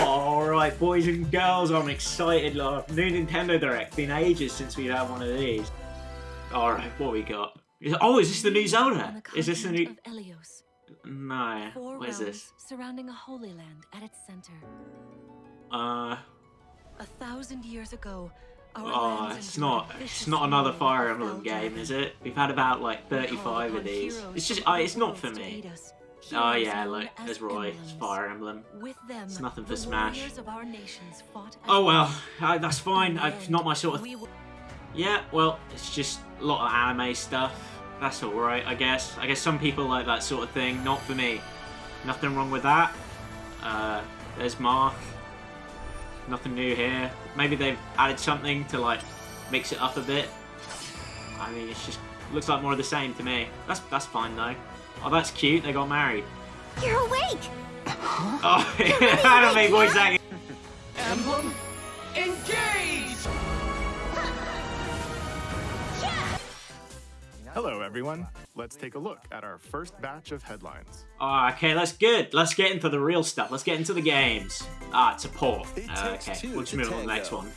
Alright, boys and girls, I'm excited. Like, new Nintendo Direct. Been ages since we've had one of these. Alright, what we got? Is- Oh, is this the new Zelda? the Is this the new... Elyos, No, four what is this? surrounding a holy land at its center. Uh, A thousand years ago, our oh, it's not, it's not another Fire Emblem game, is it? We've had about like 35 of these. It's just, uh, it's not for me. Oh yeah, look, there's Roy, emblems. Fire Emblem. With them, It's nothing for Smash. warriors of our nations fought as Oh well, uh, that's fine. In the It's not my sort of Yeah, well, it's just a lot of anime stuff. That's alright, I guess. I guess some people like that sort of thing. Not for me. Nothing wrong with that. Uh, there's Mark. Nothing new here. Maybe they've added something to, like, mix it up a bit. I mean, it's just... Looks like more of the same to me. That's that's fine, though. Oh, that's cute. They got married. You're awake! Oh, anime voice acting. Emblem, engage! Hello, everyone. Let's take a look at our first batch of headlines. Oh, okay, that's good. Let's get into the real stuff. Let's get into the games. Ah, it's a port. Uh, okay, two we'll just move on to the next one.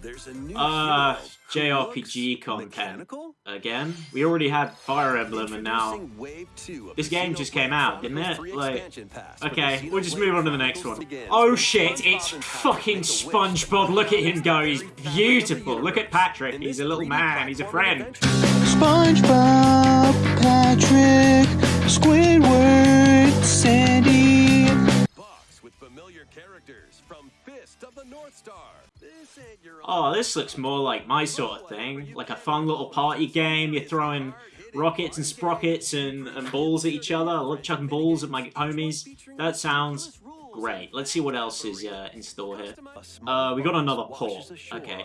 There's a new Uh, JRPG content. mechanical? Again, we already had Fire Emblem, and now Wave 2 this game just came out, didn't it? Like, expansion pass for the okay, we'll just move on to the next one. Oh shit, it's fucking make a wish SpongeBob. Look at him go. He's very back of the beautiful. Look at. Patrick. He's a little 3D man. He's a friend. SpongeBob, Patrick, Squidward, familiar characters from Fist of the North Star. This your Oh, this looks more like my sort of thing. Like a fun little party game. You're throwing rockets and sprockets and, and balls at each other. I love chucking balls at my homies. That sounds great. Let's see what else is uh, in store here. Uh, we got another port. Okay.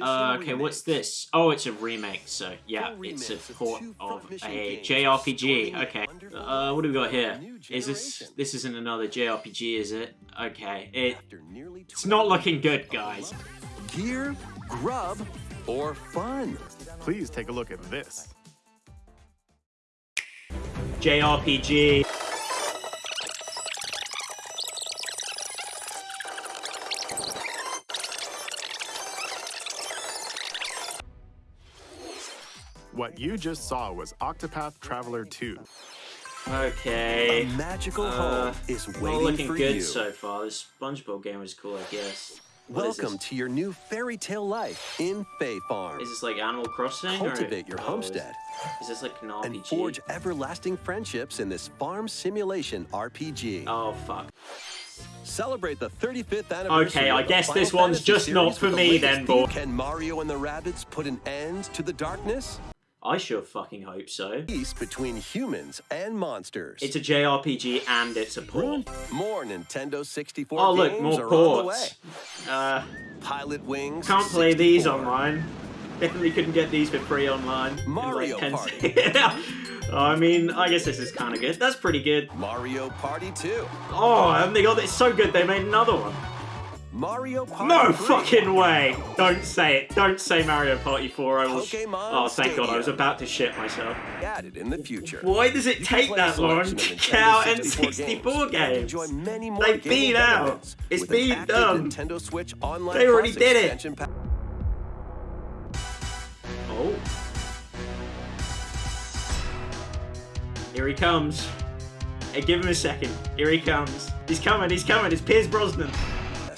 Uh, okay, what's this? Oh, it's a remake, so yeah, it's a port of a JRPG. Okay. Uh, what do we got here? Is this... This isn't another JRPG, is it? Okay. It, it's not looking good, guys. Gear, grub, or fun? Please take a look at this. JRPG. What you just saw was Octopath Traveler 2. Okay. A magical Uh, home is waiting looking for good you. so far. This SpongeBob game is cool, I guess. What Welcome to your new fairy tale life in Fae Farm. Is this like Animal Crossing? or- Cultivate your oh, homestead Is, is this like an RPG? and forge everlasting friendships in this farm simulation RPG. Oh fuck. Celebrate the 35th anniversary. Okay, I guess Final this one's Fantasy just not for me then, boy. Can Mario and the Rabbids put an end to the darkness? I sure fucking hope so. Peace between humans and monsters. It's a JRPG and it's a port. More Nintendo 64 Oh look, games more are on the way. ports. Uh, Pilotwings. can't play these 64. online. Definitely couldn't get these for free online. in, Mario like, 10 Party. I mean, I guess this is kind of good. That's pretty good. Mario Party 2. Oh, and they got it so good they made another one. Mario Party No 3. fucking way! Don't say it. Don't say Mario Party 4. I will. oh, thank God! I was about to shit myself. Added in the future. Why does it take that long to get out N64 and games? Enjoy many more They've been out. It's been done. Nintendo Switch Online They already did it. Oh. Here he comes. Hey, give him a second. Here he comes. He's coming. He's coming. It's Pierce Brosnan.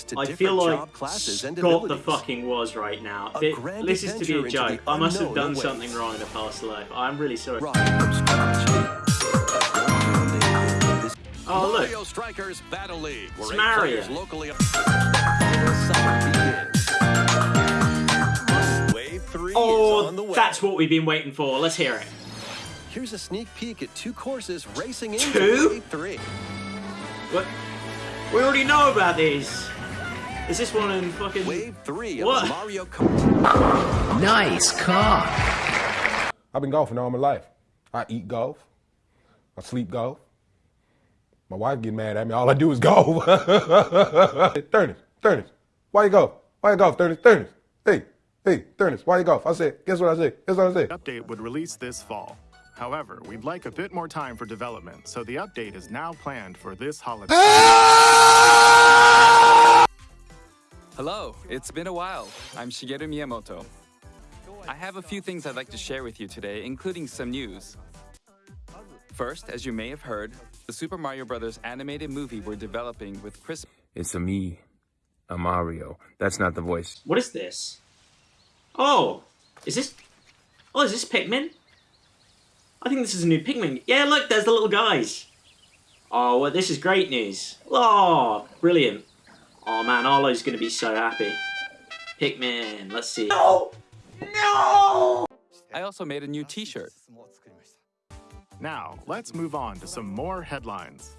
To I feel like classes and Scott the fucking was right now. This is to be a joke. I must have done something wrong in a past life. I'm really sorry. Right from scratch. This Oh, look. Mario Strikers Battle League, It's Mario. locally. Final summer begins. Wave three is oh, on the Oh, that's what we've been waiting for. Let's hear it. Here's a sneak peek at two courses racing into Two? Three. What? We already know about these. Is this one in fucking... Wave three of What? Mario Kart. Nice car. I've been golfing all my life. I eat golf. I sleep golf. My wife get mad at me. All I do is golf. Thurnis, Thurnis, why you golf? Why you golf, Thurnis, Thurnis? Hey, hey, Thurnis, why you golf? I said, guess what I said? Guess what I said? The update would release this fall. However, we'd like a bit more time for development, so the update is now planned for this holiday. Ah! It's been a while. I'm Shigeru Miyamoto. I have a few things I'd like to share with you today, including some news. First, as you may have heard, the Super Mario Bros. animated movie we're developing with Chris. It's a me, a Mario. That's not the voice. What is this? Oh, is this? Oh, is this Pikmin? I think this is a new Pikmin. Yeah, look, there's the little guys. Oh, well, this is great news. Oh, brilliant. Oh man, Arlo's gonna be so happy. Pikmin, let's see. No! No! I also made a new t-shirt. Now, let's move on to some more headlines.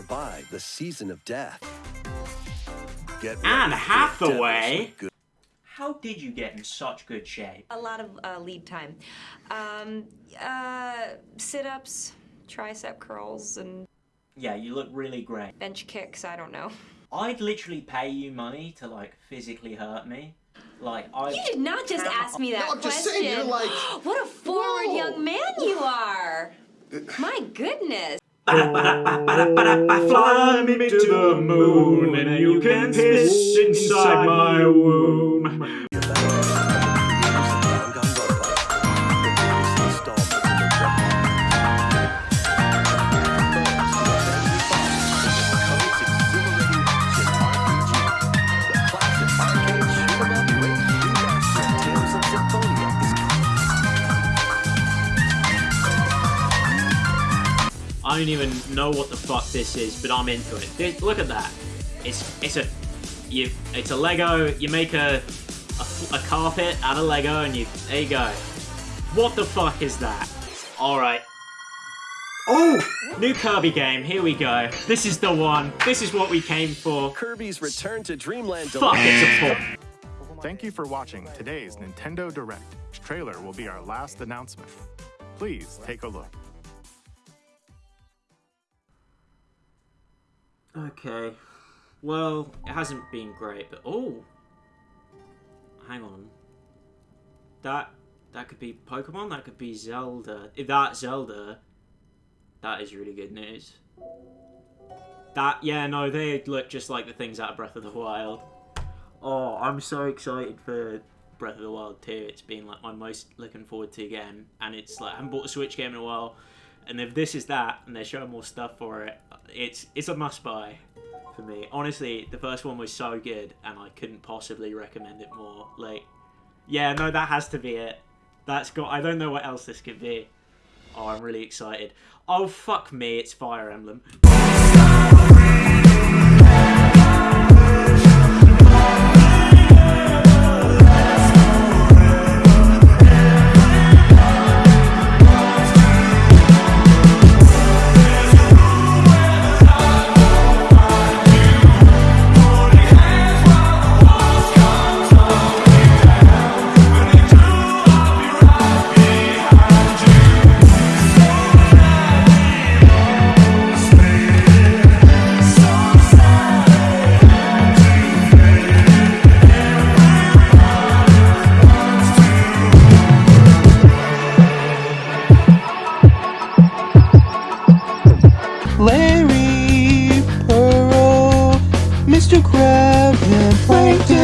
Survive the season of death? Get Anne ready for Hathaway? How did you get in such good shape? A lot of uh, lead time. Um, uh, sit-ups, tricep curls, and Yeah, you look really great. bench kicks. I don't know. I'd literally pay you money to like physically hurt me. Like I. You did not just ask me that No, I'm just question. saying, you're like- what a forward Whoa. young man you are. My goodness. Fly me to the moon and you can piss inside my womb. I don't even know what the fuck this is, but I'm into it. This- look at that. It's it's a you. It's a Lego. You make a, a a carpet out of Lego, and you there you go. What the fuck is that? All right. Oh, new Kirby game. Here we go. This is the one. This is what we came for. Kirby's Return to Dreamland Fuck, it's a porn. Thank you for watching today's Nintendo Direct. Trailer will be our last announcement. Please take a look. Okay. Well, it hasn't been great, but oh, hang on. That that could be Pokemon. That could be Zelda. If that's Zelda, that is really good news. That yeah, no, they look just like the things out of Breath of the Wild. Oh, I'm so excited for Breath of the Wild 2. It's been like my most looking forward to game, and it's like I haven't bought a Switch game in a while. And if this is that, and they're showing more stuff for it, it's it's a must buy for me. Honestly, the first one was so good, and I couldn't possibly recommend it more. Like, yeah, no, that has to be it. That's got. I don't know what else this could be. Oh, I'm really excited. Oh fuck me, it's Fire Emblem.